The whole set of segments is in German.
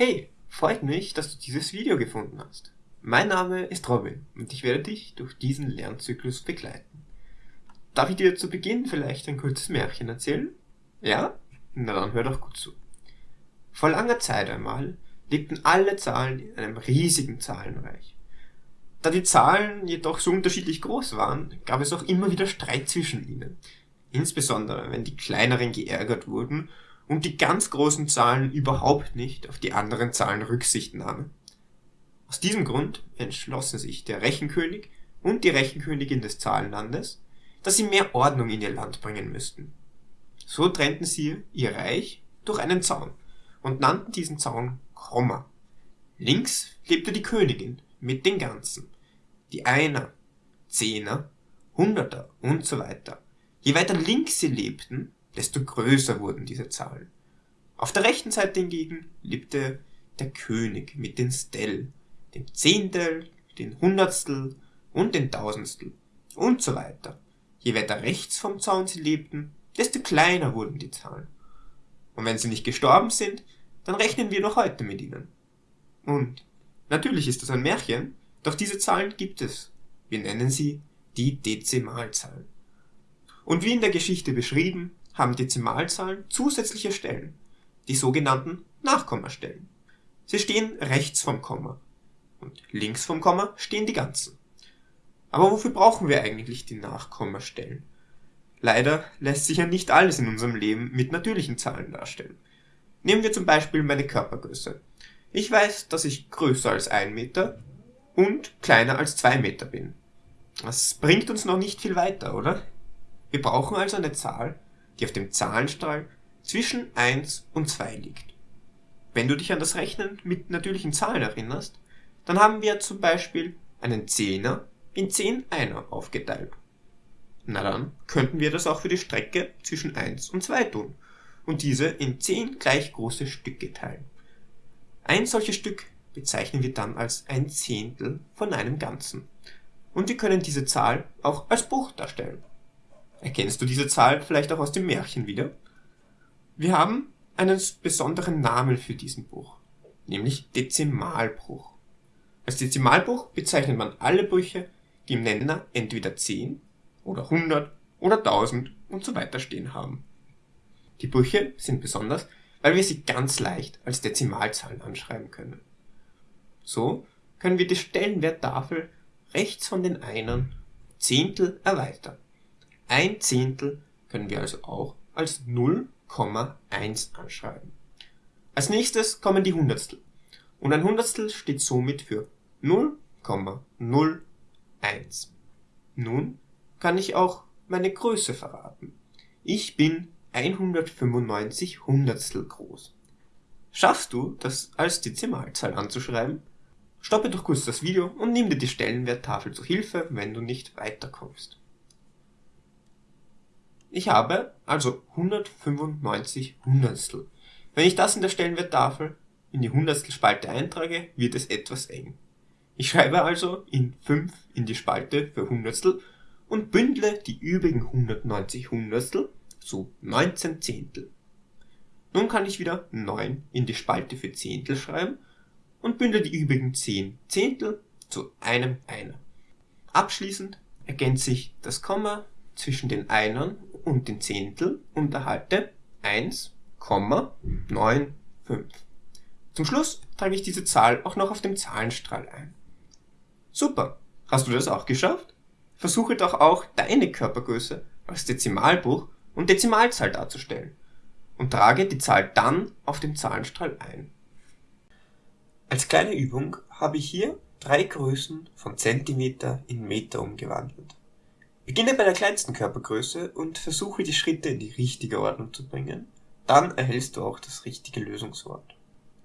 Hey, freut mich, dass du dieses Video gefunden hast. Mein Name ist Robin und ich werde dich durch diesen Lernzyklus begleiten. Darf ich dir zu Beginn vielleicht ein kurzes Märchen erzählen? Ja? Na dann hör doch gut zu. Vor langer Zeit einmal lebten alle Zahlen in einem riesigen Zahlenreich. Da die Zahlen jedoch so unterschiedlich groß waren, gab es auch immer wieder Streit zwischen ihnen. Insbesondere wenn die kleineren geärgert wurden und die ganz großen Zahlen überhaupt nicht auf die anderen Zahlen Rücksicht nahmen. Aus diesem Grund entschlossen sich der Rechenkönig und die Rechenkönigin des Zahlenlandes, dass sie mehr Ordnung in ihr Land bringen müssten. So trennten sie ihr Reich durch einen Zaun und nannten diesen Zaun Komma. Links lebte die Königin mit den Ganzen, die Einer, Zehner, Hunderter und so weiter. Je weiter links sie lebten, desto größer wurden diese Zahlen. Auf der rechten Seite hingegen lebte der König mit den Stell, dem Zehntel, den Hundertstel und den Tausendstel und so weiter. Je weiter rechts vom Zaun sie lebten, desto kleiner wurden die Zahlen. Und wenn sie nicht gestorben sind, dann rechnen wir noch heute mit ihnen. Und natürlich ist das ein Märchen, doch diese Zahlen gibt es. Wir nennen sie die Dezimalzahlen. Und wie in der Geschichte beschrieben, haben Dezimalzahlen zusätzliche Stellen, die sogenannten Nachkommastellen. Sie stehen rechts vom Komma und links vom Komma stehen die Ganzen. Aber wofür brauchen wir eigentlich die Nachkommastellen? Leider lässt sich ja nicht alles in unserem Leben mit natürlichen Zahlen darstellen. Nehmen wir zum Beispiel meine Körpergröße. Ich weiß, dass ich größer als ein Meter und kleiner als zwei Meter bin. Das bringt uns noch nicht viel weiter, oder? Wir brauchen also eine Zahl, die auf dem Zahlenstrahl zwischen 1 und 2 liegt. Wenn du dich an das Rechnen mit natürlichen Zahlen erinnerst, dann haben wir zum Beispiel einen Zehner in 10 Einer aufgeteilt. Na dann könnten wir das auch für die Strecke zwischen 1 und 2 tun und diese in 10 gleich große Stücke teilen. Ein solches Stück bezeichnen wir dann als ein Zehntel von einem Ganzen. Und wir können diese Zahl auch als Bruch darstellen. Erkennst du diese Zahl vielleicht auch aus dem Märchen wieder? Wir haben einen besonderen Namen für diesen Bruch, nämlich Dezimalbruch. Als Dezimalbruch bezeichnet man alle Brüche, die im Nenner entweder 10 oder 100 oder 1000 und so weiter stehen haben. Die Brüche sind besonders, weil wir sie ganz leicht als Dezimalzahlen anschreiben können. So können wir die Stellenwerttafel rechts von den Einern Zehntel erweitern. Ein Zehntel können wir also auch als 0,1 anschreiben. Als nächstes kommen die Hundertstel. Und ein Hundertstel steht somit für 0,01. Nun kann ich auch meine Größe verraten. Ich bin 195 Hundertstel groß. Schaffst du, das als Dezimalzahl anzuschreiben? Stoppe doch kurz das Video und nimm dir die Stellenwerttafel zu Hilfe, wenn du nicht weiterkommst. Ich habe also 195 Hundertstel. Wenn ich das in der Stellenwerttafel in die Hundertstelspalte eintrage, wird es etwas eng. Ich schreibe also in 5 in die Spalte für Hundertstel und bündle die übrigen 190 Hundertstel zu 19 Zehntel. Nun kann ich wieder 9 in die Spalte für Zehntel schreiben und bündle die übrigen 10 Zehntel zu einem Einer. Abschließend ergänze ich das Komma zwischen den Einern und den Zehntel und erhalte 1,95. Zum Schluss trage ich diese Zahl auch noch auf dem Zahlenstrahl ein. Super! Hast du das auch geschafft? Versuche doch auch deine Körpergröße als Dezimalbuch und Dezimalzahl darzustellen und trage die Zahl dann auf dem Zahlenstrahl ein. Als kleine Übung habe ich hier drei Größen von Zentimeter in Meter umgewandelt. Beginne bei der kleinsten Körpergröße und versuche die Schritte in die richtige Ordnung zu bringen. Dann erhältst du auch das richtige Lösungswort.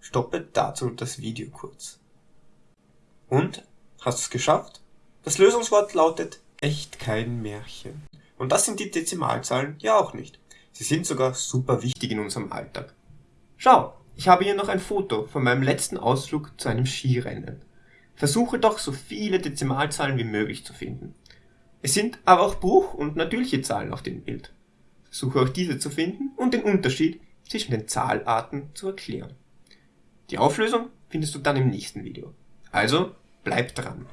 Stoppe dazu das Video kurz. Und? Hast du es geschafft? Das Lösungswort lautet echt kein Märchen. Und das sind die Dezimalzahlen ja auch nicht. Sie sind sogar super wichtig in unserem Alltag. Schau, ich habe hier noch ein Foto von meinem letzten Ausflug zu einem Skirennen. Versuche doch so viele Dezimalzahlen wie möglich zu finden. Es sind aber auch Bruch- und natürliche Zahlen auf dem Bild. Versuche auch diese zu finden und den Unterschied zwischen den Zahlarten zu erklären. Die Auflösung findest du dann im nächsten Video. Also bleib dran.